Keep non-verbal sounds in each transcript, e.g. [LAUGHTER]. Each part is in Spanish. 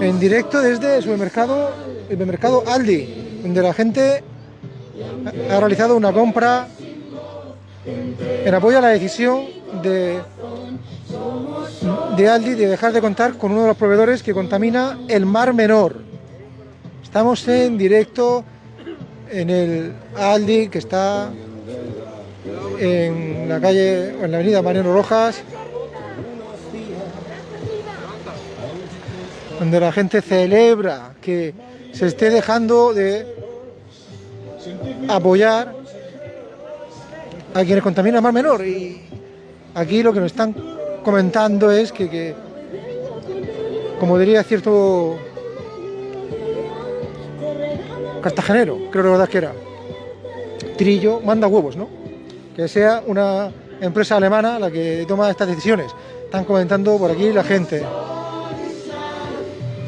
En directo desde el supermercado, el supermercado Aldi, donde la gente ha realizado una compra en apoyo a la decisión de, de Aldi de dejar de contar con uno de los proveedores que contamina el Mar Menor. Estamos en directo en el Aldi que está en la calle, en la avenida Mariano Rojas, donde la gente celebra que se esté dejando de apoyar a quienes contaminan más menor. Y aquí lo que nos están comentando es que, que como diría cierto cartagenero, creo que verdad que era, Trillo manda huevos, ¿no? Que sea una empresa alemana la que toma estas decisiones. Están comentando por aquí la gente.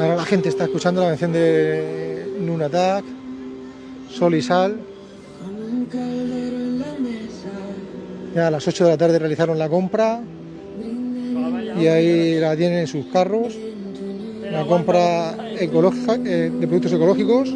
Ahora la gente está escuchando la canción de Nunatak, Sol y Sal. Ya a las 8 de la tarde realizaron la compra y ahí la tienen en sus carros. La compra ecológica, eh, de productos ecológicos.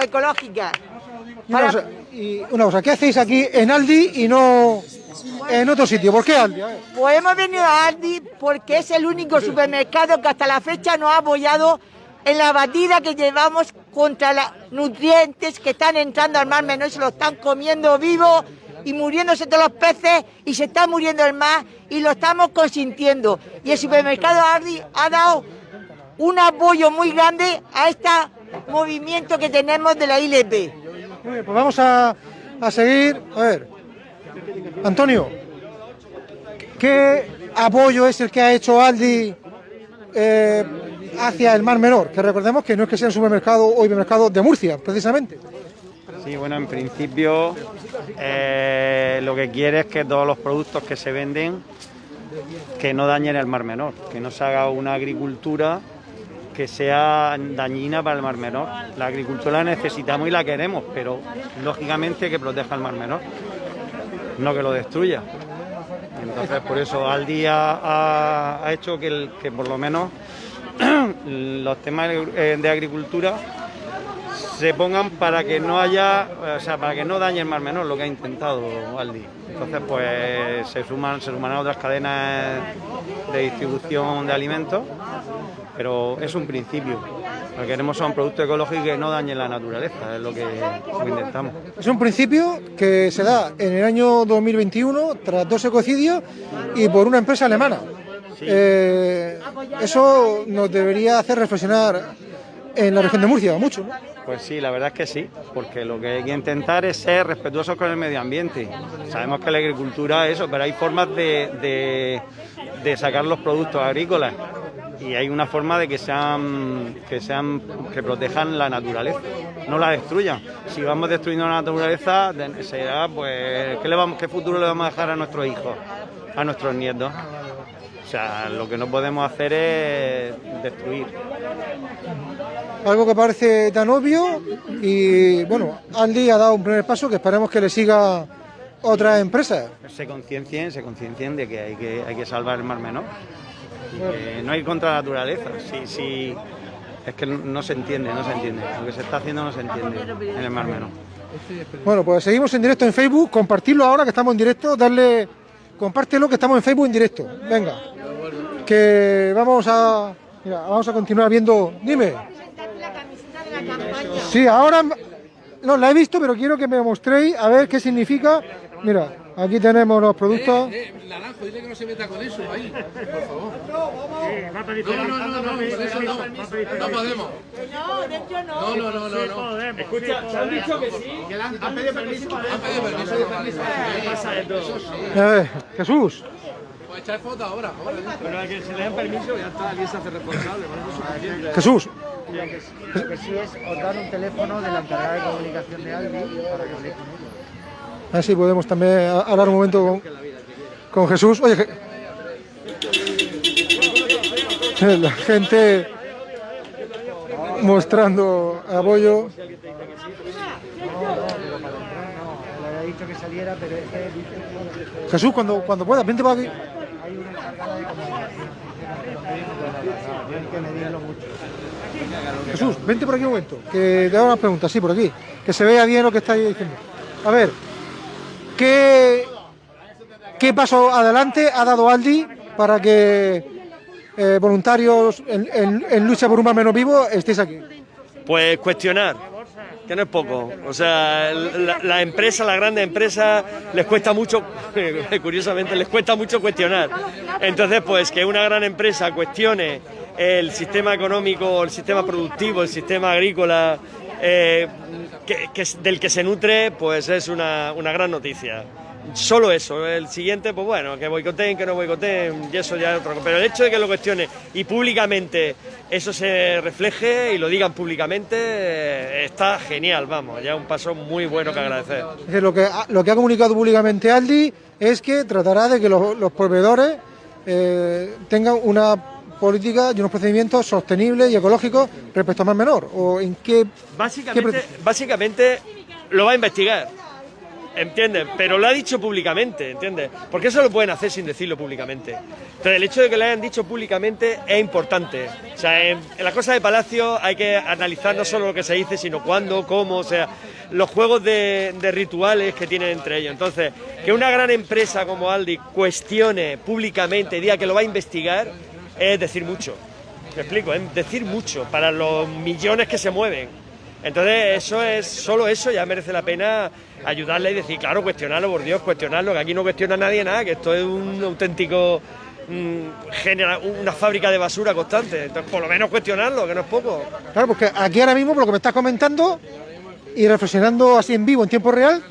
Ecológicas. y una cosa, ¿qué hacéis aquí en Aldi y no en otro sitio? ¿Por qué Aldi? Pues hemos venido a Aldi porque es el único supermercado que hasta la fecha nos ha apoyado en la batida que llevamos contra los nutrientes que están entrando al mar menor y se lo están comiendo vivo y muriéndose todos los peces y se está muriendo el mar y lo estamos consintiendo. Y el supermercado Aldi ha dado un apoyo muy grande a este movimiento que tenemos de la ILP. Muy bien, pues vamos a, seguir. A ver, Antonio, ¿qué apoyo es el que ha hecho Aldi eh, hacia el Mar Menor? Que recordemos que no es que sea un supermercado o hipermercado de Murcia, precisamente. Sí, bueno, en principio eh, lo que quiere es que todos los productos que se venden que no dañen el Mar Menor, que no se haga una agricultura que sea dañina para el Mar Menor. La agricultura la necesitamos y la queremos, pero lógicamente que proteja el Mar Menor, no que lo destruya. Entonces, por eso Aldi ha, ha hecho que, por lo menos [CLEARS THROAT] los temas eh, de agricultura se pongan para que no haya, o sea, para que no dañe el Mar Menor, lo que ha intentado Aldi. Entonces, pues se suman, se suman a otras cadenas de distribución de alimentos, pero es un principio. Lo que queremos son productos ecológicos que no dañen la naturaleza, es lo que, lo que intentamos. Es un principio que se da en el año 2021 tras dos ecocidios y por una empresa alemana. Eh, eso nos debería hacer reflexionar en la región de Murcia mucho, ¿no? Pues sí, la verdad es que sí, porque lo que hay que intentar es ser respetuosos con el medio ambiente. Sabemos que la agricultura es eso, pero hay formas de, de- sacar los productos agrícolas y hay una forma de que sean que sean que protejan la naturaleza, no la destruyan. Si vamos destruyendo la naturaleza, será pues ¿qué, le vamos, qué futuro le vamos a dejar a nuestros hijos, a nuestros nietos. O sea, lo que no podemos hacer es destruir. Algo que parece tan obvio y bueno, Aldi ha dado un primer paso que esperemos que le siga otras empresas. se conciencien, se conciencien de que hay que, hay que salvar el mar menor. Que no hay contra la naturaleza. Sí, sí, es que no, no se entiende, no se entiende. Lo que se está haciendo no se entiende en el mar menor. Bueno, pues seguimos en directo en Facebook, compartirlo ahora que estamos en directo, darle, compártelo que estamos en Facebook en directo. Venga, que vamos a, mira, vamos a continuar viendo. Dime. Sí, ahora no la he visto, pero quiero que me mostréis a ver qué significa. Mira, aquí tenemos los productos. Eh, Naranjo, dile que no se meta con eso ahí, por favor. No, no, no, no, con eso no, no podemos. No, dentro no. No, no, no, no, no. Escucha, ¿te han dicho que sí? Han pedido permiso. Han pedido permiso. Eso sí. A ver, Jesús. Pues echar foto ahora, ahora. Pero a que se le den permiso ya está, alguien se hace responsable, por es suficiente. Jesús, Lo que sí es os dar un teléfono de la encargada de comunicación de Aldi para que habléis con ella. así podemos también hablar un momento con, con Jesús. Oye, Je- [LAUGHS] la gente mostrando apoyo. Dicho que saliera, pero es que dice Jesús, cuando, cuando puedas, vente para aquí. que hay una encargada de comunicación. Hay que medirlo mucho. Jesús, vente por aquí un momento, que te hago unas preguntas, sí, por aquí, que se vea bien lo que estáis diciendo. A ver, ¿qué, qué paso adelante ha dado Aldi para que eh, voluntarios en, lucha por un mar menos vivo estéis aquí? Pues cuestionar, que no es poco. O sea, la, la empresa, la grande empresa, les cuesta mucho, [LAUGHS] curiosamente, les cuesta mucho cuestionar. Entonces, pues que una gran empresa cuestione el sistema económico, el sistema productivo, el sistema agrícola, eh, que- del que se nutre, pues es una, una gran noticia. Solo eso, el siguiente, pues bueno, que boicoteen, que no boicoteen, y eso ya es otra cosa. Pero el hecho de que lo cuestione y públicamente eso se refleje y lo digan públicamente, eh, está genial, vamos, ya un paso muy bueno que agradecer. Lo que, ha- lo que ha comunicado públicamente Aldi es que tratará de que los, los proveedores eh, tengan una política y unos procedimientos sostenibles y ecológicos respecto al mar menor. ¿O en qué, Básicamente, qué básicamente lo va a investigar, ¿entiendes? Pero lo ha dicho públicamente, ¿entiendes? Porque eso lo pueden hacer sin decirlo públicamente. Entonces, el hecho de que lo hayan dicho públicamente es importante. O sea, en, en la cosa de Palacio hay que analizar no solo lo que se dice, sino cuándo, cómo, o sea, los juegos de, de rituales que tienen entre ellos. Entonces, que una gran empresa como Aldi cuestione públicamente, diga que lo va a investigar, es decir mucho. Me explico, es decir mucho para los millones que se mueven. Entonces, eso es, solo eso ya merece la pena ayudarle y decir, claro, cuestionarlo, por Dios, cuestionarlo, que aquí no cuestiona nadie nada, que esto es un auténtico mm, genera una fábrica de basura constante. Entonces, por lo menos cuestionarlo, que no es poco. Claro, porque aquí ahora mismo, por lo que me estás comentando y reflexionando así en vivo, en tiempo real,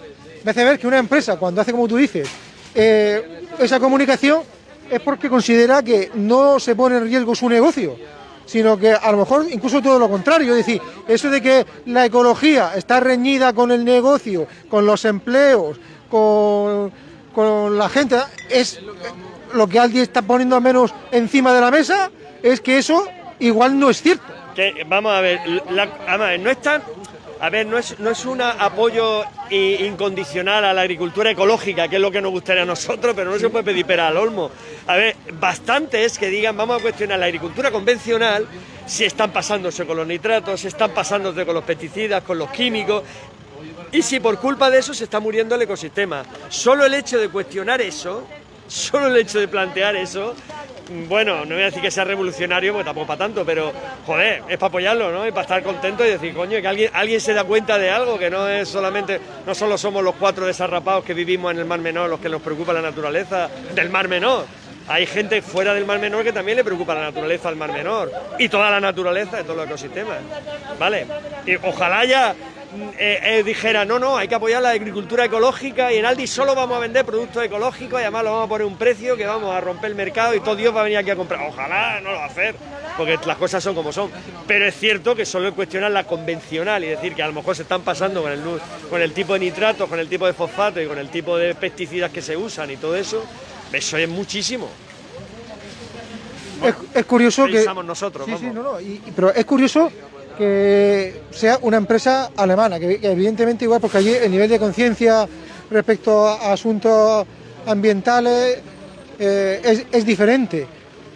me hace ver que una empresa, cuando hace como tú dices, eh, esa comunicación, es porque considera que no se pone en riesgo su negocio, sino que a lo mejor incluso todo lo contrario. Es decir, eso de que la ecología está reñida con el negocio, con los empleos, con, con la gente, es lo que alguien está poniendo menos encima de la mesa, es que eso igual no es cierto. Vamos a ver, además, no es tan. A ver, no es, no es un apoyo incondicional a la agricultura ecológica, que es lo que nos gustaría a nosotros, pero no se puede pedir pera al olmo. A ver, bastante es que digan, vamos a cuestionar la agricultura convencional, si están pasándose con los nitratos, si están pasándose con los pesticidas, con los químicos, y si por culpa de eso se está muriendo el ecosistema. Solo el hecho de cuestionar eso, solo el hecho de plantear eso, bueno, no voy a decir que sea revolucionario, porque tampoco para tanto, pero joder, es para apoyarlo, ¿no? Y para estar contento y decir, coño, que alguien, alguien se da cuenta de algo, que no es solamente, no solo somos los cuatro desarrapados que vivimos en el Mar Menor los que nos preocupa la naturaleza del Mar Menor. Hay gente fuera del Mar Menor que también le preocupa la naturaleza del Mar Menor y toda la naturaleza de todos los ecosistemas. ¿Vale? Y ojalá ya mm, eh, eh, dijera, no, no, hay que apoyar la agricultura ecológica y en Aldi solo vamos a vender productos ecológicos y además lo vamos a poner un precio que vamos a romper el mercado y todo Dios va a venir aquí a comprar. Ojalá no lo va a hacer, porque las cosas son como son. Pero es cierto que solo cuestionar la convencional y decir que a lo mejor se están pasando con el, con el tipo de nitratos, con el tipo de fosfato y con el tipo de pesticidas que se usan y todo eso, eso es muchísimo. Es, es curioso que... Nosotros, Sí, sí, no, no, y- pero es curioso que sea una empresa alemana, que, que evidentemente igual, porque allí el nivel de conciencia respecto a asuntos ambientales eh, es, es diferente,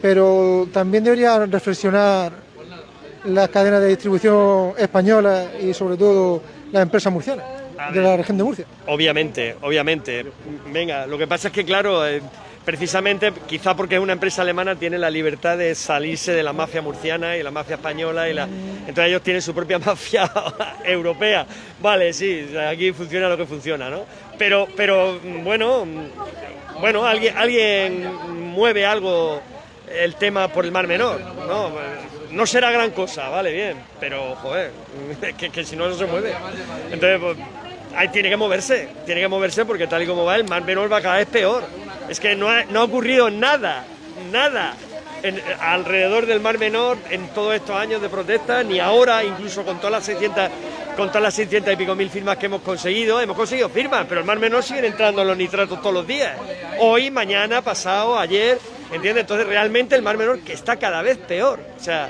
pero también debería reflexionar las cadenas de distribución españolas y sobre todo las empresas murcianas De la región de Murcia. Obviamente, obviamente. Venga, lo que pasa es que, claro, eh, precisamente, quizá porque es una empresa alemana, tiene la libertad de salirse de la mafia murciana y la mafia española. y la Entonces ellos tienen su propia [LAUGHS] mafia europea. Vale, sí, aquí funciona lo que funciona, ¿no? Pero, pero bueno, bueno, alguien, alguien mueve algo el tema por el Mar Menor, ¿no? No será gran cosa, vale, bien, pero, joder, [LAUGHS] que, que si no, no se mueve. Entonces, pues, tiene que moverse, tiene que moverse porque tal y como va, el Mar Menor va cada vez peor. Es que no ha, no ha ocurrido nada, nada alrededor del Mar Menor en todos estos años de protesta, ni ahora, incluso con todas las 600, con todas las 600 y pico mil firmas que hemos conseguido, hemos conseguido firmas, pero el Mar Menor siguen entrando los nitratos todos los días. Hoy, mañana, pasado, ayer, ¿entiendes? Entonces realmente el Mar Menor que está cada vez peor. O sea,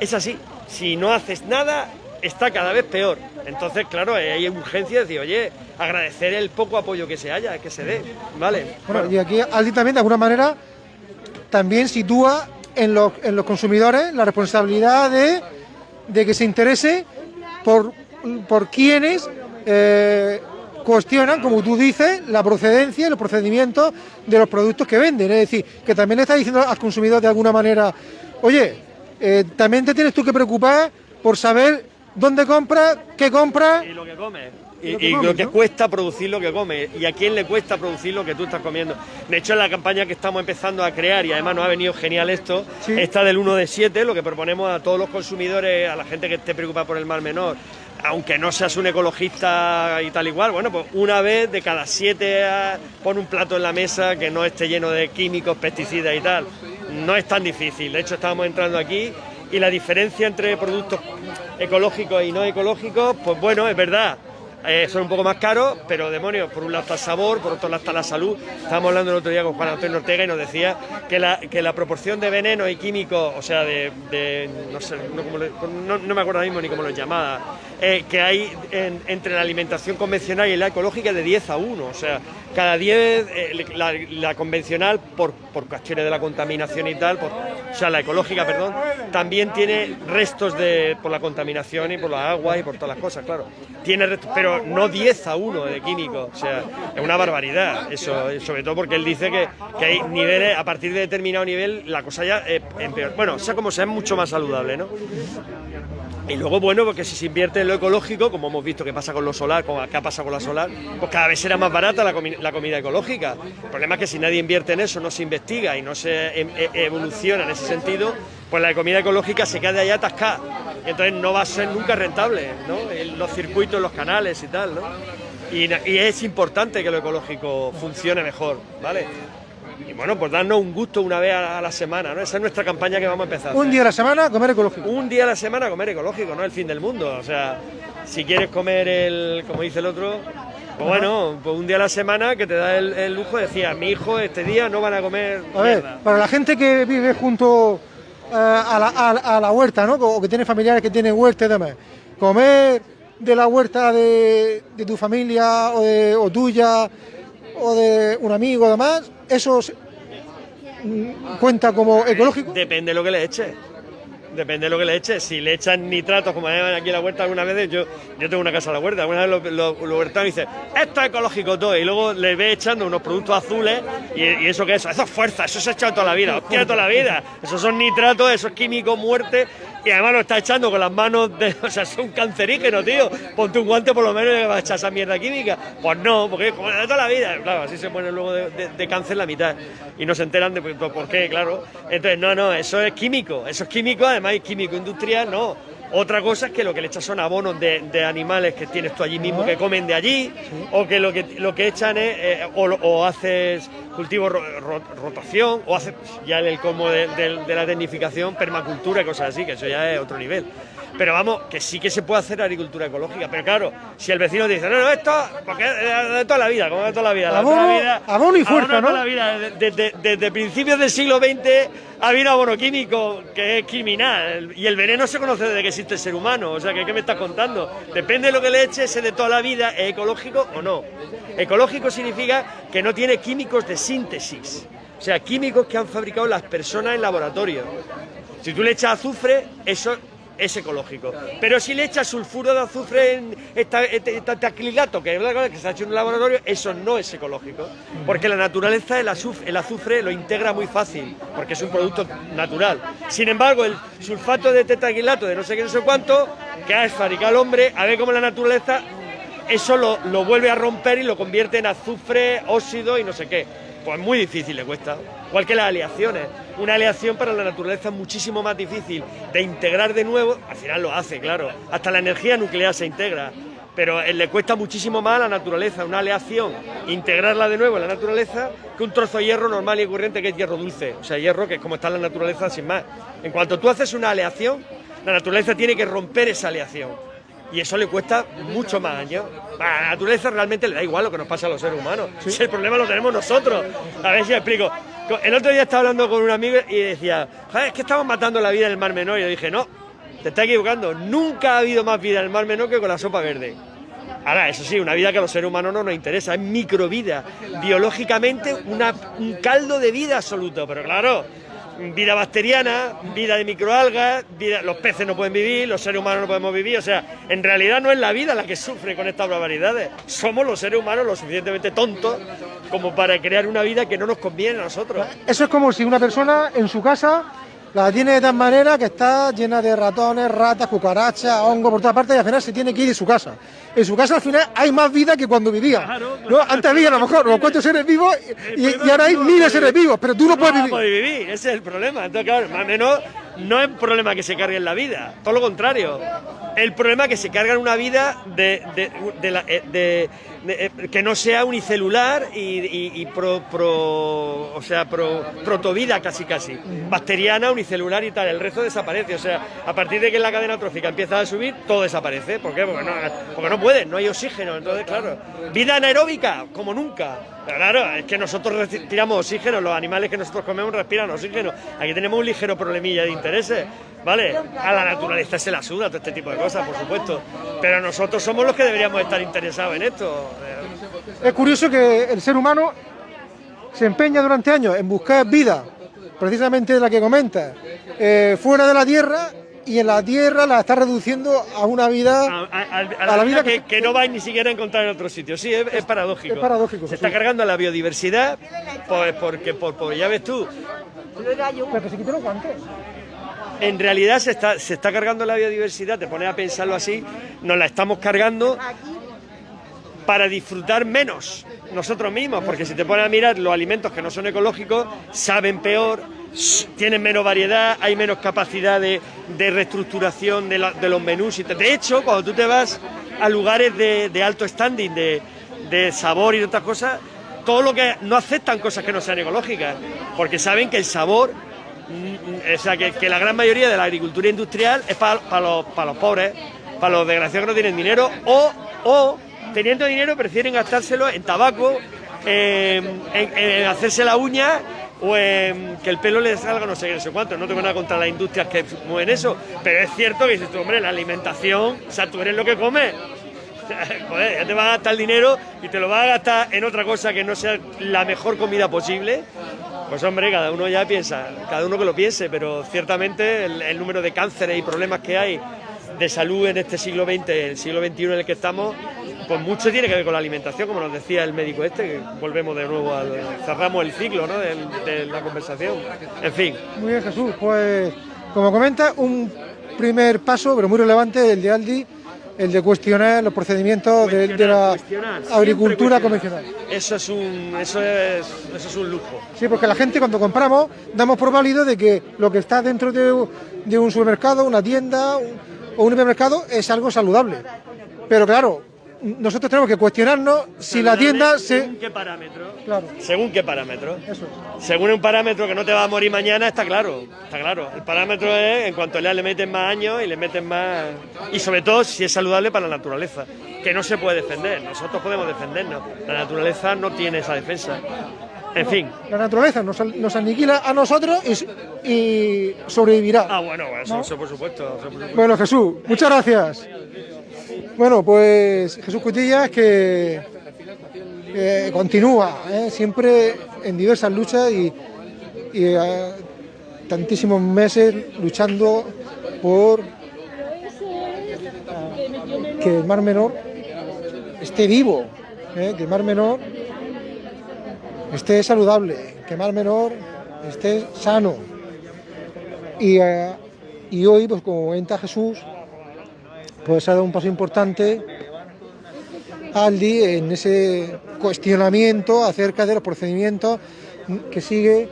es así. Si no haces nada, está cada vez peor. Entonces, claro, hay urgencia de decir, oye, agradecer el poco apoyo que se haya, que se dé, ¿vale? Bueno, y aquí Aldi también de alguna manera también sitúa en los, en los consumidores la responsabilidad de, de que se interese por, por quienes eh, cuestionan, como tú dices, la procedencia y los procedimientos de los productos que venden. Es decir, que también le está diciendo al consumidor de alguna manera, oye, eh, también te tienes tú que preocupar por saber dónde compras, qué compras. Y lo que come. Lo Y, que y comes, lo que ¿no? cuesta producir lo que come. Y a quién le cuesta producir lo que tú estás comiendo. De hecho, en la campaña que estamos empezando a crear, y además nos ha venido genial esto, Sí. está del 1 de 7, lo que proponemos a todos los consumidores, a la gente que esté preocupada por el mar menor, aunque no seas un ecologista y tal igual, bueno, pues una vez de cada siete ah, pon un plato en la mesa que no esté lleno de químicos, pesticidas y tal. No es tan difícil. De hecho, estábamos entrando aquí y la diferencia entre productos ecológicos y no ecológicos, pues bueno, es verdad. eh, son un poco más caros, pero demonios, por un lado está el sabor, por otro lado está la salud. Estábamos hablando el otro día con Juan Antonio Ortega y nos decía que la, que la proporción de venenos y químicos, o sea, de, de- no sé, no, cómo le- no- me acuerdo ahora mismo ni cómo lo llamaba, eh, que hay en- entre la alimentación convencional y la ecológica de 10 a 1. O sea, cada 10, eh, la, convencional, por, por cuestiones de la contaminación y tal, por- o sea, la ecológica, perdón, también tiene restos de, por la contaminación y por las aguas y por todas las cosas, claro. Tiene restos, pero no 10 a 1 de químicos. O sea, es una barbaridad eso, sobre todo porque él dice que, que hay niveles, a partir de determinado nivel, la cosa ya eh, empeora. Bueno, sea como sea, es mucho más saludable, ¿no? Y luego, bueno, porque si se invierte en lo ecológico, como hemos visto que pasa con lo solar, como acá pasa con la solar, pues cada vez será más barata la, la comida ecológica. El problema es que si nadie invierte en eso, no se investiga y no se em- e- evoluciona en ese sentido, pues la comida ecológica se queda ahí atascada. Y entonces no va a ser nunca rentable, ¿no? Los circuitos, los canales y tal, ¿no? Y es importante que lo ecológico funcione mejor, ¿vale? Y bueno, pues darnos un gusto una vez a la semana, ¿no? Esa es nuestra campaña que vamos a empezar. Un día a la semana comer ecológico. Un día a la semana comer ecológico, no el fin del mundo. O sea, si quieres comer el, como dice el otro, pues bueno, pues un día a la semana que te da el, el lujo de decir, a mi hijo este día no van a comer A ver, mierda". para la gente que vive junto eh, a, la, a la- a la huerta, ¿no? O que tiene familiares que tienen huerta y demás, comer de la huerta de, de tu familia o, de- o tuya o de un amigo o demás, ¿eso cuenta como ecológico? Depende de lo que le eches. Depende de lo que le eches. Si le echan nitratos, como llaman aquí en la huerta algunas veces, yo, yo tengo una casa a la huerta, alguna vez lo, lo huertanos dicen, esto es ecológico todo, y luego le ve echando unos productos azules, y, eso que es, eso es fuerza, eso se ha echado toda la vida, hostia, toda la vida. Esos son nitratos, eso es químico, muerte, y además lo está echando con las manos de. [LAUGHS] O sea, son cancerígenos, tío. Ponte un guante por lo menos y vas a echar esa mierda química. Pues no, porque es como de toda la vida. Claro, así se mueren luego de, de- cáncer la mitad. Y no se enteran de por, por qué, claro. Entonces, no, no, eso es químico. Eso es químico, además es químico industrial, no. Otra cosa es que lo que le echas son abonos de, de animales que tienes tú allí mismo que comen de allí, o que lo que lo que echan es, eh, o, o haces cultivo ro- ro- rotación, o haces ya el como de, de- de la tecnificación, permacultura y cosas así, que eso ya es otro nivel. Pero vamos, que sí que se puede hacer agricultura ecológica. Pero claro, si el vecino te dice, no, no, esto, porque es de, toda la vida, como de toda la vida. de toda la Abono- vida abono y fuerza, toda ¿no? la vida. Desde, desde principios del siglo XX ha habido abono químico que es criminal. Y el veneno se conoce desde que el ser humano. O sea, que ¿qué me estás contando? Depende de lo que le eches, ese de toda la vida, ¿es ecológico o no? Ecológico significa que no tiene químicos de síntesis. O sea, químicos que han fabricado las personas en laboratorio. Si tú le echas azufre, eso es ecológico. Pero si le echas sulfuro de azufre en esta- este- este tacrilato, que que se ha hecho en un laboratorio, eso no es ecológico. Porque la naturaleza el azufre, el azufre lo integra muy fácil, porque es un producto natural. Sin embargo, el sulfato de tetraquilato de no sé qué, no sé cuánto, que ha fabricado el hombre, a ver cómo la naturaleza eso lo, lo vuelve a romper y lo convierte en azufre, óxido y no sé qué. Pues muy difícil le cuesta. Igual que las aleaciones. Una aleación para la naturaleza es muchísimo más difícil de integrar de nuevo. Al final lo hace, claro. Hasta la energía nuclear se integra. Pero eh, le cuesta muchísimo más a la naturaleza una aleación, integrarla de nuevo en la naturaleza, que un trozo de hierro normal y corriente que es hierro dulce. O sea, hierro que es como está en la naturaleza sin más. En cuanto tú haces una aleación, la naturaleza tiene que romper esa aleación. Y eso le cuesta mucho más años. A la naturaleza realmente le da igual lo que nos pasa a los seres humanos. Si el problema lo tenemos nosotros. A ver si me explico. Co- El otro día estaba hablando con un amigo y decía, "Joder, es que estamos matando la vida en el Mar Menor. Y yo dije, no, te estás equivocando. Nunca ha habido más vida en el Mar Menor que con la sopa verde. Ahora, eso sí, una vida que a los seres humanos no nos interesa, es microvida. Biológicamente, una- un caldo de vida absoluto. Pero claro, vida bacteriana, vida de microalgas, vida- los peces no pueden vivir, los seres humanos no podemos vivir. O sea, en realidad no es la vida la que sufre con estas barbaridades. Somos los seres humanos lo suficientemente tontos como para crear una vida que no nos conviene a nosotros. Eso es como si una persona en su casa la tiene de tal manera que está llena de ratones, ratas, cucarachas, hongos por todas partes y al final se tiene que ir de su casa. En su casa al final hay más vida que cuando vivía. Claro, ¿no? Antes había a lo mejor unos cuantos seres vivos y, y ahora hay miles de seres vivos, pero tú no puedes vivir. poder vivir, ese es el problema. Entonces, claro, más o menos no es un problema que se cargue en la vida, todo lo contrario. El problema es que se carga en una vida de, de- de la- eh, de- eh, que no sea unicelular y, pro, o sea, pro, protovida casi casi. Bacteriana, unicelular y tal. El resto desaparece. O sea, a partir de que la cadena trófica empieza a subir, todo desaparece. ¿Por qué? Porque no, porque no pueden, no hay oxígeno. Entonces, claro, vida anaeróbica, como nunca. Claro, es que nosotros respiramos oxígeno, los animales que nosotros comemos respiran oxígeno. Aquí tenemos un ligero problemilla de intereses, ¿vale? A la naturaleza se la suda todo este tipo de cosas, por supuesto. Pero nosotros somos los que deberíamos estar interesados en esto. Es curioso que el ser humano se empeña durante años en buscar vida, precisamente de la que comentas, eh, fuera de la Tierra y en la Tierra la está reduciendo a una vida... A, a- a- A la vida que, que- que no vais ni siquiera a encontrar en otro sitio. Sí, es, es paradójico. es paradójico, Se está cargando la biodiversidad, pues porque, por, por- ya ves tú, Pero que se quiten los guantes. en realidad se está, se está cargando la biodiversidad, te pones a pensarlo así, nos la estamos cargando para disfrutar menos nosotros mismos, porque si te pones a mirar los alimentos que no son ecológicos, saben peor, tienen menos variedad, hay menos capacidad de, de reestructuración de, los menús. De hecho, cuando tú te vas a lugares de, alto standing, de, sabor y de otras cosas, todo lo que no aceptan cosas que no sean ecológicas, porque saben que el sabor Mm, O sea, que, la gran mayoría de la agricultura industrial es para los, pa los pobres, para los desgraciados que no tienen dinero, o, o teniendo dinero prefieren gastárselo en tabaco en, hacerse la uña o en que el pelo le salga no sé qué, no sé cuánto. No tengo nada contra las industrias que mueven eso, pero es cierto que dices tú, hombre, la alimentación, o sea, tú eres lo que comes. [LAUGHS] Joder, ya te vas a gastar el dinero y te lo vas a gastar en otra cosa que no sea la mejor comida posible. Pues hombre, cada uno ya piensa, cada uno que lo piense, pero ciertamente el, el número de cánceres y problemas que hay de salud en este siglo XX, el siglo XXI en el que estamos, pues mucho tiene que ver con la alimentación, como nos decía el médico este, que volvemos de nuevo al cerramos el ciclo ¿no? de, la conversación. En fin, Muy bien, Jesús. Pues, como comenta, un primer paso, pero muy relevante, el de Aldi, el de cuestionar los procedimientos de, de la agricultura convencional. eso es un, eso es, eso es un lujo. Sí, porque la gente cuando compramos damos por válido de que lo que está dentro de, de un supermercado, una tienda un- o un hipermercado es algo saludable. Pero claro, nosotros tenemos que cuestionarnos si la tienda ¿Según se... qué parámetro? Claro, ¿Según qué parámetro? eso es. Según un parámetro que no te va a morir mañana, está claro, está claro. El parámetro es en cuanto le meten más años y le meten más... Y sobre todo si es saludable para la naturaleza, que no se puede defender. Nosotros podemos defendernos, la naturaleza no tiene esa defensa. En fin. La naturaleza nos, nos aniquila a nosotros y, y sobrevivirá. Ah, bueno, eso, ¿No? eso por supuesto. eso por supuesto. Bueno, Jesús, muchas gracias. Bueno, pues Jesús Cutillas que eh, continúa ¿eh? siempre en diversas luchas y, eh, tantísimos meses luchando por eh, que el Mar Menor esté vivo, ¿eh? que el Mar Menor esté saludable, que el Mar Menor esté sano. Y, y hoy, pues como comenta Jesús, pues ha dado un paso importante Aldi en ese cuestionamiento acerca de los procedimientos que sigue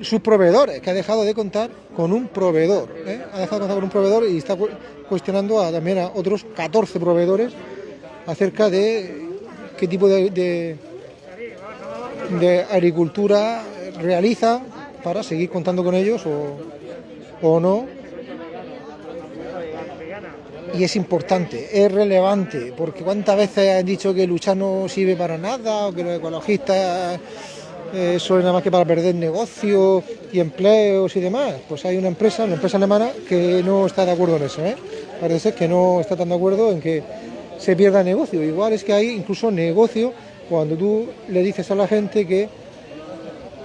sus proveedores, que ha dejado de contar con un proveedor. ¿eh? Ha dejado de contar con un proveedor y está cu- cuestionando también a otros 14 proveedores acerca de qué tipo de, de- de agricultura realiza para seguir contando con ellos o, o no. Y es importante, es relevante, porque cuántas veces han dicho que luchar no sirve para nada, o que los ecologistas eh, son nada más que para perder negocios y empleos y demás. Pues hay una empresa, una empresa alemana, que no está de acuerdo en eso. ¿eh? Parece ser que no está tan de acuerdo en que se pierda negocio. Igual es que hay incluso negocio cuando tú le dices a la gente que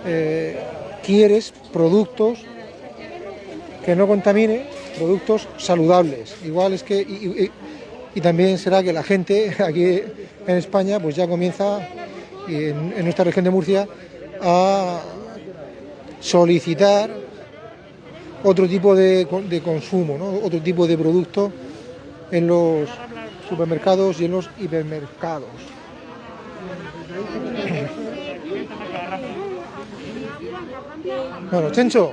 eh, quieres productos que no contamine, productos saludables. Igual es que, y, también será que la gente [LAUGHS] aquí en España pues ya comienza, en, en nuestra región de Murcia, a solicitar otro tipo de consumo, ¿no? otro tipo de producto en los supermercados y en los hipermercados. [CLEARS THROAT] Bueno, Chencho,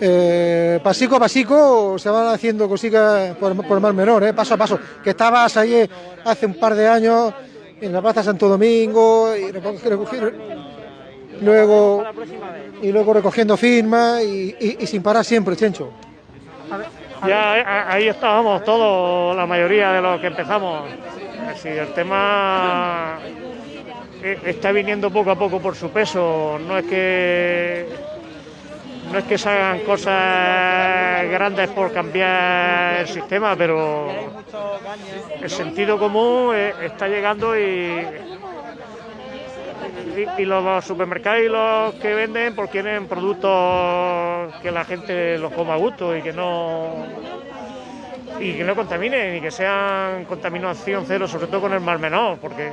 eh, pasico a pasico se van haciendo cositas por, por el Menor, eh, paso a paso. Que estabas ahí hace un par de años en la Plaza Santo Domingo y luego, y luego recogiendo firmas y sin parar siempre, Chencho. Ya eh, ahí estábamos todos, la mayoría de los que empezamos. Si el tema eh, está viniendo poco a poco por su peso, no es que no es que se hagan cosas grandes por cambiar el sistema, pero el sentido común eh, está llegando y, y, los supermercados y los que venden pues quieren productos que la gente los coma a gusto y que no y que no contaminen y que sean contaminación cero, sobre todo con el mar menor, porque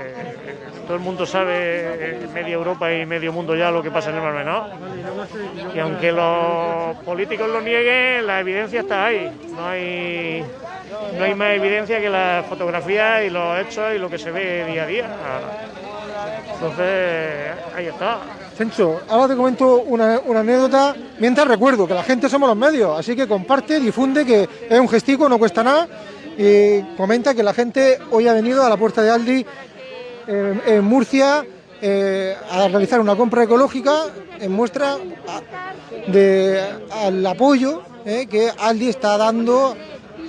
todo el mundo sabe, eh, media Europa y medio mundo ya lo que pasa en el mar menor. Y aunque los políticos lo nieguen, la evidencia está ahí. No hay, no hay más evidencia que las fotografías y los hechos y lo que se ve día a día. Entonces, ahí está. Chencho, ahora te comento una, anécdota mientras recuerdo que la gente somos los medios, así que comparte, difunde, que es un gestico, no cuesta nada. Y comenta que la gente hoy ha venido a la puerta de Aldi en, Murcia eh, a realizar una compra ecológica en muestra a- de, apoyo eh, que Aldi está dando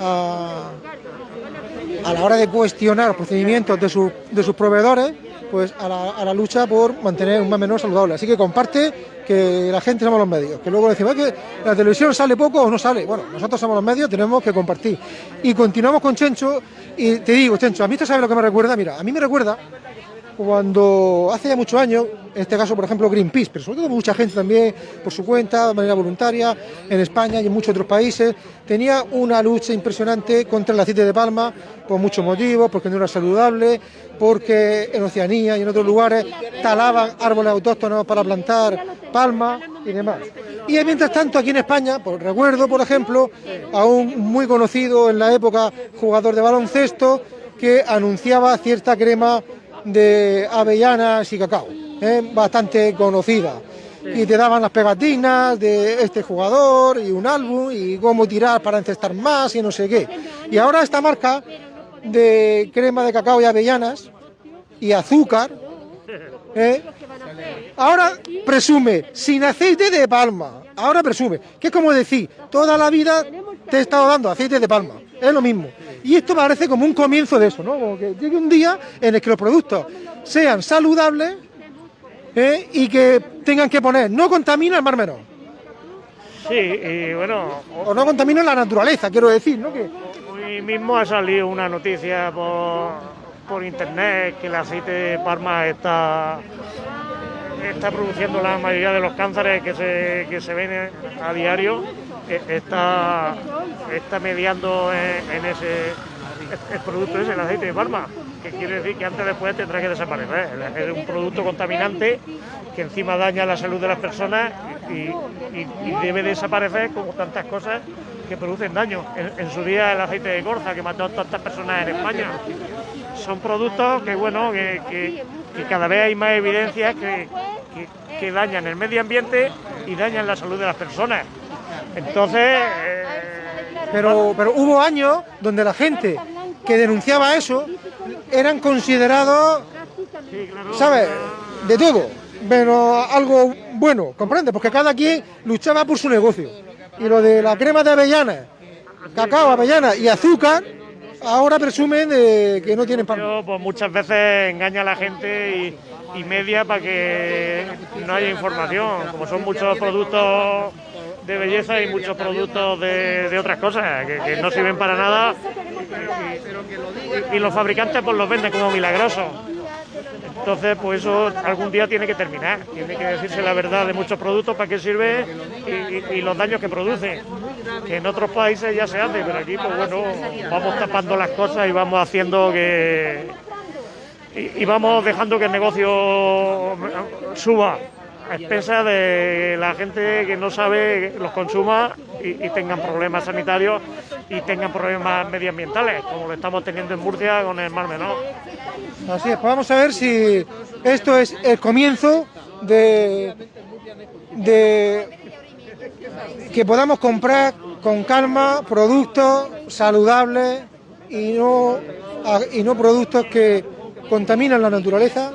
a, la hora de cuestionar los procedimientos de sus proveedores pues a la, lucha por mantener un mar menor saludable. Así que comparte que la gente somos los medios, que luego decimos "Es que la televisión sale poco o no sale. Bueno, nosotros somos los medios, tenemos que compartir. Y continuamos con Chencho, y te digo, Chencho, a mí esto sabe lo que me recuerda, mira, a mí me recuerda cuando hace ya muchos años, en este caso, por ejemplo, Greenpeace, pero sobre todo mucha gente también por su cuenta, de manera voluntaria, en España y en muchos otros países, tenía una lucha impresionante contra el aceite de palma por muchos motivos, porque no era saludable, porque en Oceanía y en otros lugares talaban árboles autóctonos para plantar palma y demás. Y mientras tanto, aquí en España, pues recuerdo, por ejemplo, a un muy conocido en la época jugador de baloncesto que anunciaba cierta crema de avellanas y cacao, ¿eh? bastante conocida. Y te daban las pegatinas de este jugador y un álbum y cómo tirar para encestar más y no sé qué. Y ahora esta marca de crema de cacao y avellanas y azúcar, [LAUGHS] ¿eh? ahora presume sin aceite de palma. Ahora presume, que es como decir, toda la vida te he estado dando aceite de palma. Es lo mismo. Y esto parece como un comienzo de eso, ¿no? Como que llegue un día en el que los productos sean saludables ¿eh? y que tengan que poner no contamina el mar menor. Sí, y bueno, O no contamina la naturaleza, quiero decir, ¿no? Que, hoy mismo ha salido una noticia por, por internet que el aceite de palma está, está produciendo la mayoría de los cánceres que se, que se ven a diario, está, está mediando en, en ese producto ese, el aceite de palma, que quiere decir que antes o después tendrá que desaparecer. Es un producto contaminante que encima daña la salud de las personas y, debe desaparecer como tantas cosas que producen daño. En, su día el aceite de corza que mató a tantas personas en España. Son productos que bueno que, cada vez hay más evidencias que dañan el medio ambiente y dañan la salud de las personas. Entonces, eh, pero, pero hubo años donde la gente que denunciaba eso eran considerados, ¿sabes? De todo, pero algo bueno, ¿comprendes? Porque cada quien luchaba por su negocio. Y lo de la crema de avellanas, cacao, avellana y azúcar, ahora presumen de que no tienen. Yo, pues muchas veces engaña a la gente y, y media para que no haya información. Como son muchos productos de belleza y muchos productos de, de otras cosas que, no sirven para nada y, los fabricantes pues los venden como milagrosos. Entonces, pues eso algún día tiene que terminar. Tiene que decirse la verdad de muchos productos, para qué sirve y, los daños que produce. Que en otros países ya se hace, pero aquí, pues bueno, vamos tapando las cosas y vamos haciendo que. Y vamos dejando que el negocio suba a expensas de la gente que no sabe los consuma y, tengan problemas sanitarios y tengan problemas medioambientales, como lo estamos teniendo en Murcia con el Mar Menor. Así es, pues vamos a ver si esto es el comienzo de, de que podamos comprar con calma productos saludables y no, y no productos que contaminan la naturaleza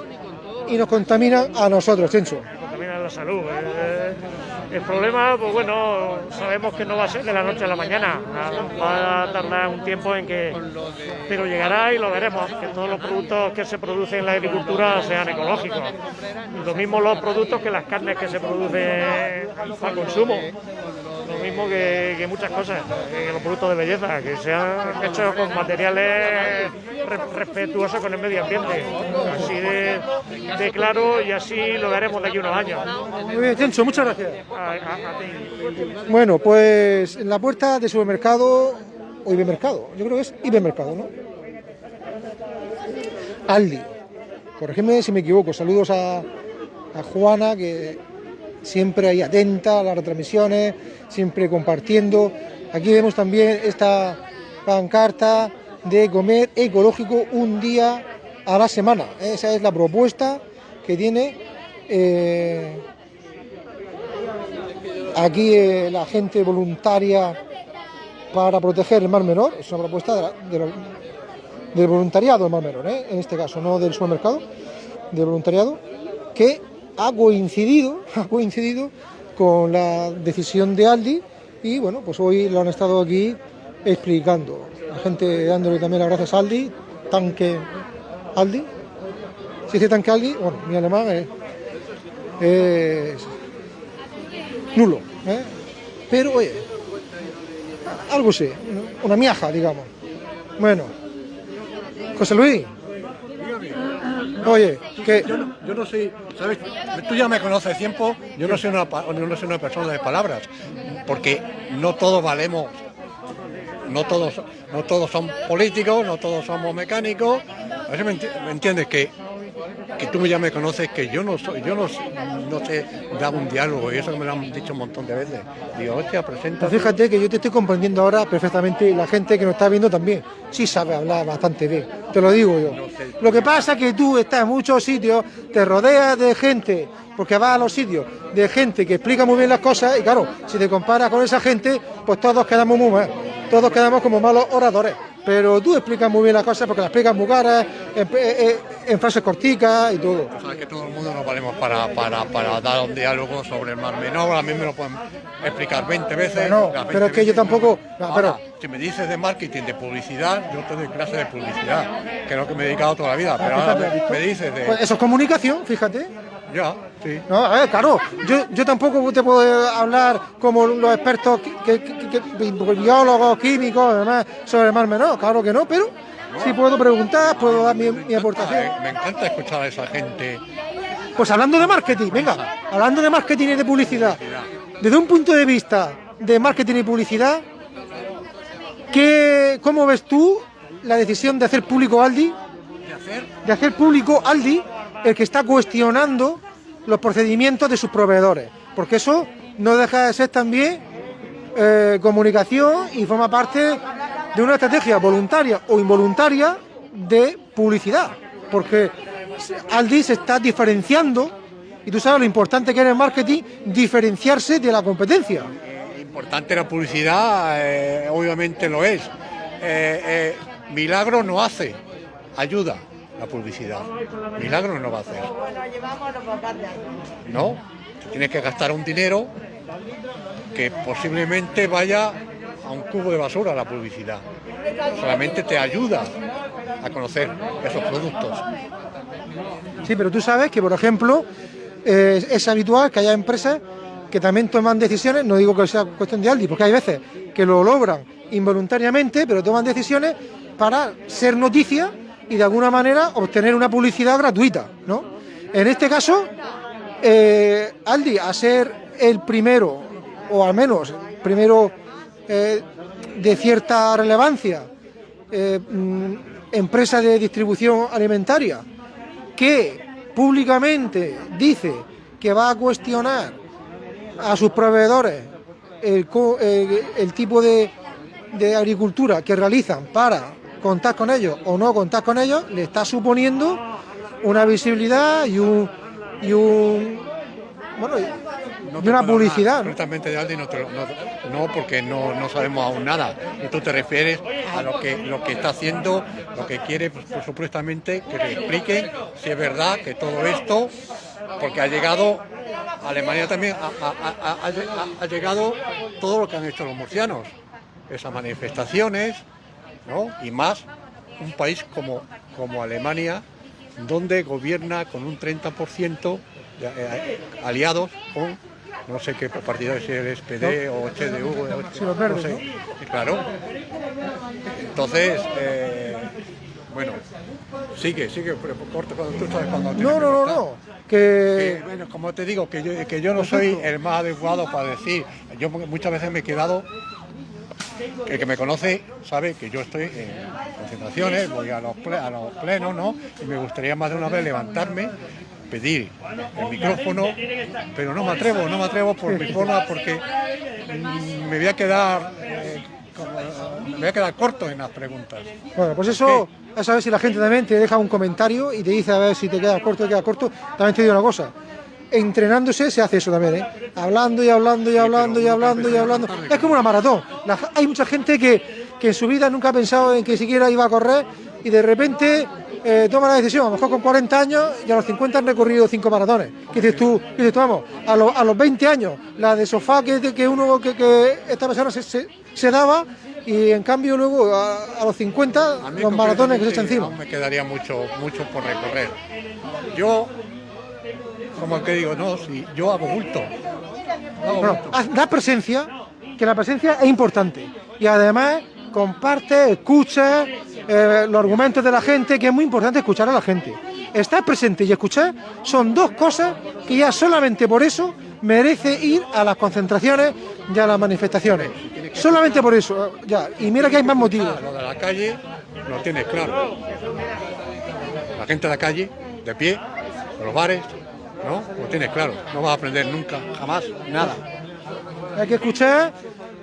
y nos contaminan a nosotros, Chencho. La salud. Eh, el problema, pues bueno, sabemos que no va a ser de la noche a la mañana, va a tardar un tiempo en que, pero llegará y lo veremos, que todos los productos que se producen en la agricultura sean ecológicos. Lo mismo los productos que las carnes que se producen para consumo. Lo mismo que, muchas cosas, que los productos de belleza, que sean hechos con materiales re- respetuosos con el medio ambiente. Así de, claro y así lo veremos de aquí unos años. Muy bien, Chencho, muchas gracias. Bueno, pues en la puerta de supermercado o hipermercado, yo creo que es hipermercado, ¿no? Aldi. Corregidme si me equivoco. Saludos a, a Juana, que siempre ahí atenta a las retransmisiones, siempre compartiendo. Aquí vemos también esta pancarta de comer ecológico un día a la semana. Esa es la propuesta que tiene eh, aquí eh, la gente voluntaria para proteger el Mar Menor. Es una propuesta del voluntariado del Mar Menor, ¿eh? en este caso, no del supermercado, del voluntariado, que ha coincidido, [LAUGHS] ha coincidido con la decisión de Aldi y bueno, pues hoy lo han estado aquí explicando. La gente dándole también las gracias a Aldi, tanque Aldi, si citan que alguien, bueno, mi alemán es nulo, ¿eh? pero oye, algo sí, una miaja, digamos. Bueno, José Luis, oye, que Yo no, yo no soy, ¿sabes? Tú ya me conoces tiempo, yo no soy una, no soy una persona de palabras, porque no todos valemos, no todos, no todos son políticos, no todos somos mecánicos. A ver si me entiendes que, que tú ya me conoces, que yo no soy, yo no, no sé dar un diálogo, y eso me lo han dicho un montón de veces. Digo, hostia, presenta. Pues fíjate que yo te estoy comprendiendo ahora perfectamente y la gente que nos está viendo también. Sí sabe hablar bastante bien, te lo digo yo. Lo que pasa es que tú estás en muchos sitios, te rodeas de gente, porque vas a los sitios, de gente que explica muy bien las cosas y claro, si te comparas con esa gente, pues todos quedamos muy mal, todos quedamos como malos oradores. Pero tú explicas muy bien las cosas porque las explicas muy caras, en, en- en frases corticas y todo. Sabes que todo el mundo nos valemos para, para, para dar un diálogo sobre el Mar Menor, a mí me lo pueden explicar 20 veces. Bueno, las 20 pero es que yo tampoco- no, pero- si me dices de marketing, de publicidad, yo te doy clase de publicidad, que es lo que me he dedicado toda la vida, pero ahora Fíjate, ¿has me, dices de... Pues eso es comunicación, fíjate. Ya, sí. No, a ver, claro, yo, yo tampoco te puedo hablar como los expertos que, que- que- que- biólogos, químicos, además, sobre el mar menor, claro que no, pero sí puedo preguntar, puedo dar mi, mi aportación. Me encanta escuchar a esa gente. Pues hablando de marketing, venga, hablando de marketing y de publicidad, desde un punto de vista de marketing y publicidad, ¿qué, ¿cómo ves tú la decisión de hacer público Aldi? De hacer público Aldi el que está cuestionando los procedimientos de sus proveedores, porque eso no deja de ser también eh, comunicación y forma parte de una estrategia voluntaria o involuntaria de publicidad, porque Aldi se está diferenciando y tú sabes lo importante que es en el marketing diferenciarse de la competencia. Importante la publicidad, eh, obviamente lo es. Eh, eh, milagro no hace, ayuda la publicidad. Milagro no va a hacer. No, tienes que gastar un dinero que posiblemente vaya a un cubo de basura la publicidad. Solamente te ayuda a conocer esos productos. Sí, pero tú sabes que, por ejemplo, es habitual que haya empresas que también toman decisiones, no digo que sea cuestión de Aldi, porque hay veces que lo logran involuntariamente, pero toman decisiones para ser noticia y de alguna manera obtener una publicidad gratuita, ¿no? En este caso, eh, Aldi, a ser el primero, o al menos primero eh, de cierta relevancia, eh, mm, empresa de distribución alimentaria, que públicamente dice que va a cuestionar a sus proveedores el, el- el tipo de, de agricultura que realizan para contar con ellos o no contar con ellos, le está suponiendo una visibilidad y un, y un bueno, y- No y una publicidad. concretamente de Aldi no, no, no, porque no, no sabemos aún nada. Y tú te refieres a lo que, lo que está haciendo, lo que quiere, pues, pues, supuestamente, que le expliquen si es verdad que todo esto, porque ha llegado, Alemania también, ha, ha- llegado todo lo que han hecho los murcianos, esas manifestaciones, ¿no? Y más un país como, como Alemania, donde gobierna con un 30% de, eh, aliados con no sé qué partido es el SPD o CDU, o- no sé. Claro. Entonces, eh, bueno, sigue, sigue, corto cuando tú sabes cuando No, no, no, no. Que, Que bueno, como te digo, que yo, que yo no soy el más adecuado para decir. Yo muchas veces me he quedado. El que me conoce sabe que yo estoy en concentraciones, voy a los, ple- a los plenos, ¿no? Y me gustaría más de una vez levantarme, pedir el micrófono, pero no me atrevo, no me atrevo por mi forma, porque me voy a quedar. eh, como- me voy a quedar corto en las preguntas. Bueno, pues eso, a saber si la gente también te deja un comentario y te dice a ver si te queda corto o te queda corto. También te digo una cosa, entrenándose se hace eso también, ¿eh? Hablando y hablando y hablando y hablando y hablando. Es como una maratón. La- hay mucha gente que, que en su vida nunca ha pensado en que siquiera iba a correr y de repente eh, toma la decisión, a lo mejor con 40 años y a los 50 han recorrido cinco maratones. ¿Qué dices tú? ¿Qué dices tú, vamos, a, los- a los 20 años, la de sofá que, que uno, que, que esta persona se, se- se daba y en cambio luego a, a los 50 A mí los maratones que se echan encima. aún me quedaría mucho, mucho por recorrer. Yo, como el que digo, no, si yo hago bulto. Hago Bueno, bulto. haz- da presencia, que la presencia es importante. Y además comparte, escucha eh, los argumentos de la gente, que es muy importante escuchar a la gente. Estar presente y escuchar son dos cosas que ya solamente por eso merece ir a las concentraciones y a las manifestaciones. Solamente por eso, ya. Y mira que hay más motivos. Lo de la calle lo tienes claro. La gente de la calle, de pie, en los bares, ¿no? Lo tienes claro. No vas a aprender nunca, jamás, nada. Hay que escuchar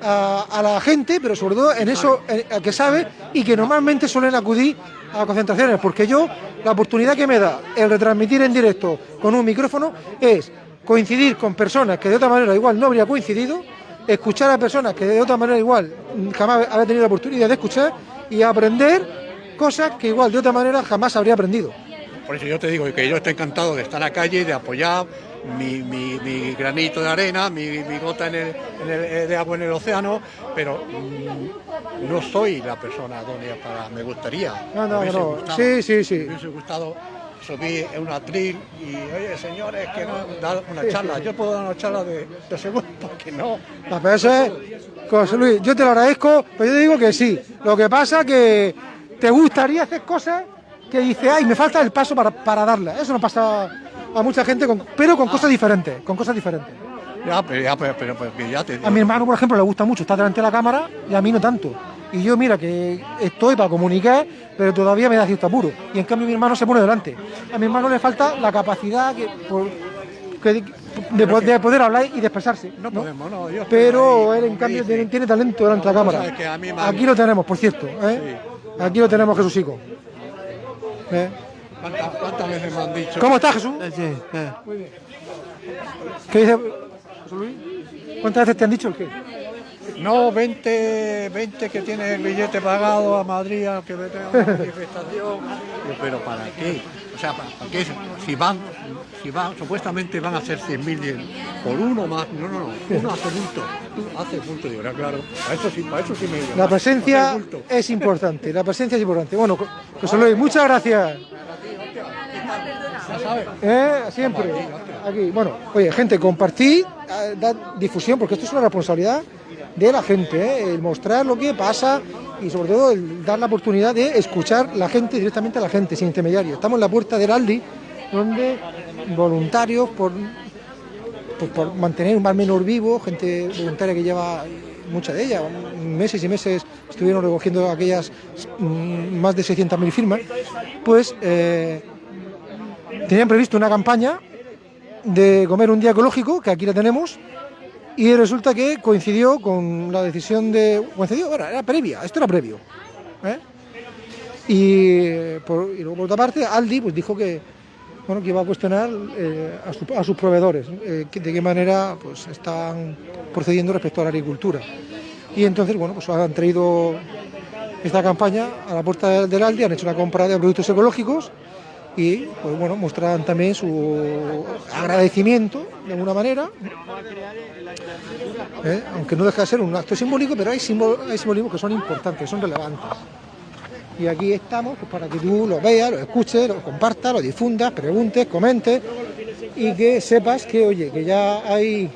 a, a la gente, pero sobre todo en eso en- a que sabe y que normalmente suelen acudir a concentraciones, porque yo la oportunidad que me da el retransmitir en directo con un micrófono es coincidir con personas que de otra manera igual no habría coincidido, escuchar a personas que de otra manera igual jamás habría tenido la oportunidad de escuchar y aprender cosas que igual de otra manera jamás habría aprendido. Por eso yo te digo que yo estoy encantado de estar en la calle, de apoyar mi, mi- mi granito de arena, mi, mi gota en el- en el- de agua en el océano, pero mm, no soy la persona idónea para... Me gustaría. No, no, no. gustado, Sí, sí, sí. Me hubiese gustado subir en un atril y, oye, señores, que no, dar una charla. Yo puedo dar una charla de, de segundo, porque no. La pero eso es, José Luis, yo te lo agradezco, pero yo te digo que sí. Lo que pasa que te gustaría hacer cosas que dice, ay, me falta el paso para, para darla. Eso no pasa a mucha gente, con- pero con cosas diferentes, con cosas diferentes. Ya, pero, ya, pero, pero- pero ya te A mi hermano, por ejemplo, le gusta mucho estar delante de la cámara y a mí no tanto. Y yo, mira, que estoy para comunicar, pero todavía me da cierto apuro. Y en cambio mi hermano se pone delante. A mi hermano le falta la capacidad que, por- que- de, po- de poder hablar y de expresarse. No ¿no? podemos, no. estoy Pero ahí, él, en cambio, dice. tiene, tiene talento delante de la cámara. sabes que a mí me- Aquí lo tenemos, por cierto. ¿eh? Aquí lo tenemos, Jesúsico. ¿Eh? ¿Cuántas, cuántas veces me han dicho? ¿Cómo estás, Jesús? ¿Qué dice José Luis? ¿Cuántas veces te han dicho el qué? No, 20, 20 que tiene el billete pagado a Madrid a que vete a una manifestación. Pero ¿para qué? O sea, ¿para, qué? Si van, si van, supuestamente van a ser 100.000 por uno más. No, no, no. Uno hace bulto. Tú haces bulto. Digo, "Ah, claro. Para eso sí, para eso sí me La presencia Hacer es importante, la presencia es importante. Bueno, José Luis, muchas gracias. Ya sabes. ¿Eh? Siempre. Aquí. Bueno, oye, gente, compartid, eh, dad difusión, porque esto es una responsabilidad de la gente, ¿eh? el mostrar lo que pasa y sobre todo el dar la oportunidad de escuchar la gente directamente a la gente, sin intermediarios. Estamos en la puerta del Aldi, donde voluntarios por, pues por mantener un bar menor vivo, gente voluntaria que lleva mucha de ella, meses y meses estuvieron recogiendo aquellas mm, más de 600.000 firmas, pues eh, tenían previsto una campaña de comer un día ecológico, que aquí la tenemos, y resulta que coincidió con la decisión de... Coincidió, bueno, era previa, esto era previo. ¿eh? Y, por, luego por otra parte, Aldi pues dijo que, bueno, que iba a cuestionar eh, a, su- a sus proveedores, eh, de qué manera pues, estaban procediendo respecto a la agricultura. Y entonces, bueno, pues han traído esta campaña a la puerta del- Aldi, han hecho una compra de productos ecológicos y, pues bueno, muestran también su agradecimiento de alguna manera, ¿eh? aunque no deja de ser un acto simbólico, pero hay, hay simbolismos que son importantes, son relevantes. Y aquí estamos pues, para que tú lo veas, lo escuches, lo compartas, lo difundas, preguntes, comentes y que sepas que, oye, que ya hay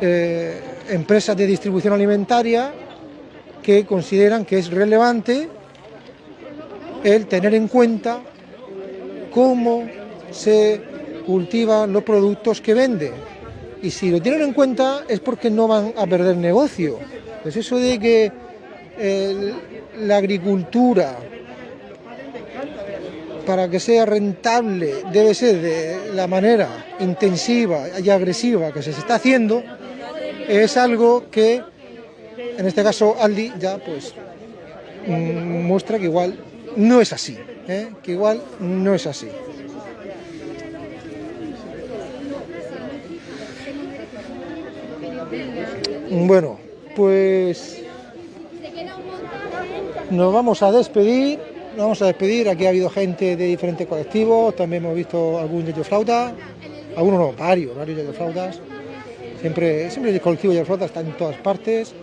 eh, empresas de distribución alimentaria que consideran que es relevante el tener en cuenta cómo se cultivan los productos que venden. Y si lo tienen en cuenta es porque no van a perder negocio. Pues eso de que la agricultura, para que sea rentable, debe ser de la manera intensiva y agresiva que se está haciendo, es algo que, en este caso, Aldi ya pues mm, muestra que igual no es así, ¿eh? que igual no es así. Bueno, pues nos vamos a despedir, nos vamos a despedir, aquí ha habido gente de diferentes colectivos, también hemos visto algún yayo flauta, algunos no, varios, varios flautas, Siempre, siempre el colectivo de Flota está en todas partes,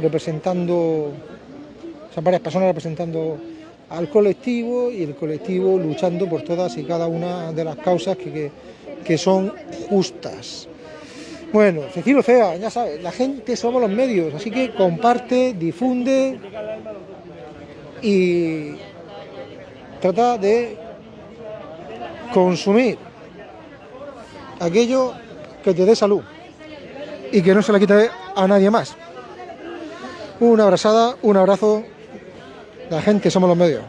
representando, o sea, varias personas representando al colectivo y el colectivo luchando por todas y cada una de las causas que, que son justas. Bueno, Cecilio Fea, ya sabes, la gente somos los medios, así que comparte, difunde y trata de consumir aquello que te dé salud y que no se la quite a nadie más. Una abrazada, un abrazo, la gente somos los medios.